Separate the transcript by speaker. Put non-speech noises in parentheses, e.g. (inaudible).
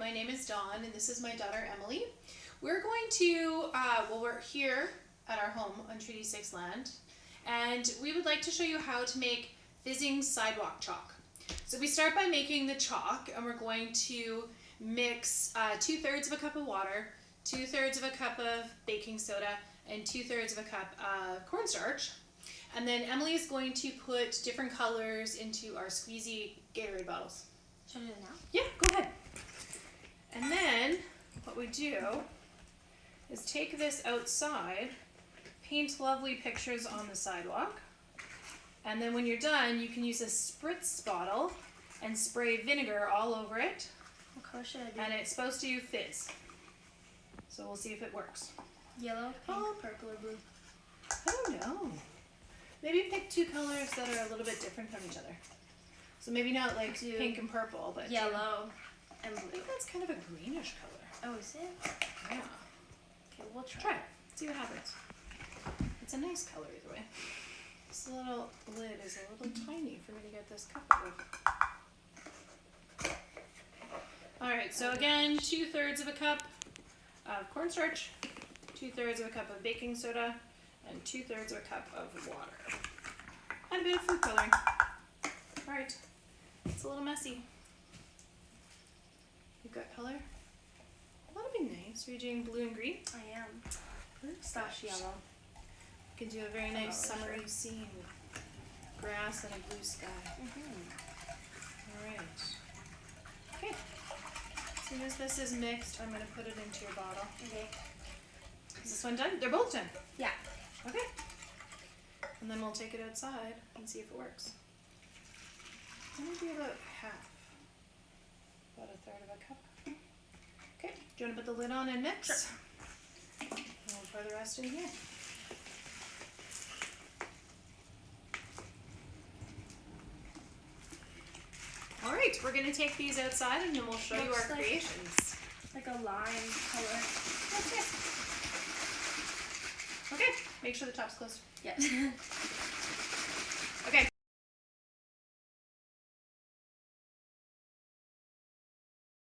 Speaker 1: my name is Dawn and this is my daughter Emily. We're going to, uh, well we're here at our home on Treaty 6 land and we would like to show you how to make fizzing sidewalk chalk. So we start by making the chalk and we're going to mix uh, two thirds of a cup of water, two thirds of a cup of baking soda, and two thirds of a cup of cornstarch. And then Emily is going to put different colors into our squeezy Gatorade bottles.
Speaker 2: Should I do it now?
Speaker 1: Yeah, go ahead. And then what we do is take this outside, paint lovely pictures on the sidewalk, and then when you're done, you can use a spritz bottle and spray vinegar all over it,
Speaker 2: What color should I do?
Speaker 1: and it's supposed to fizz. So we'll see if it works.
Speaker 2: Yellow, pink,
Speaker 1: Oh.
Speaker 2: purple, or blue?
Speaker 1: I don't know. Maybe pick two colors that are a little bit different from each other. So maybe not like pink and purple, but
Speaker 2: Yellow and
Speaker 1: I think that's kind of a greenish color.
Speaker 2: Oh, is it?
Speaker 1: Yeah.
Speaker 2: Okay, we'll try.
Speaker 1: Try it. See what happens. It's a nice color either way. This little lid is a little tiny for me to get this cup of. Alright, so again, two thirds of a cup of cornstarch, two thirds of a cup of baking soda, and two thirds of a cup of water. And a bit of food coloring. Alright, it's a little messy. That'll be nice. Are you doing blue and green?
Speaker 2: I am.
Speaker 1: Slash yellow. You can do a very nice
Speaker 2: Oh,
Speaker 1: summery scene with grass and a blue sky.
Speaker 2: Mm-hmm.
Speaker 1: Alright. Okay. As soon as this is mixed, I'm going to put it into your bottle.
Speaker 2: Okay.
Speaker 1: Is this one done? They're both done.
Speaker 2: Yeah.
Speaker 1: Okay. And then we'll take it outside and see if it works. Maybe about half. About a third of a cup. Okay. Do you want to put the lid on and mix?
Speaker 2: Sure.
Speaker 1: And we'll pour the rest in here. All right, we're gonna take these outside and then we'll show you our
Speaker 2: like-
Speaker 1: creations.
Speaker 2: Like a lime color.
Speaker 1: That's it. Okay, make sure the top's closed.
Speaker 2: Yes. (laughs)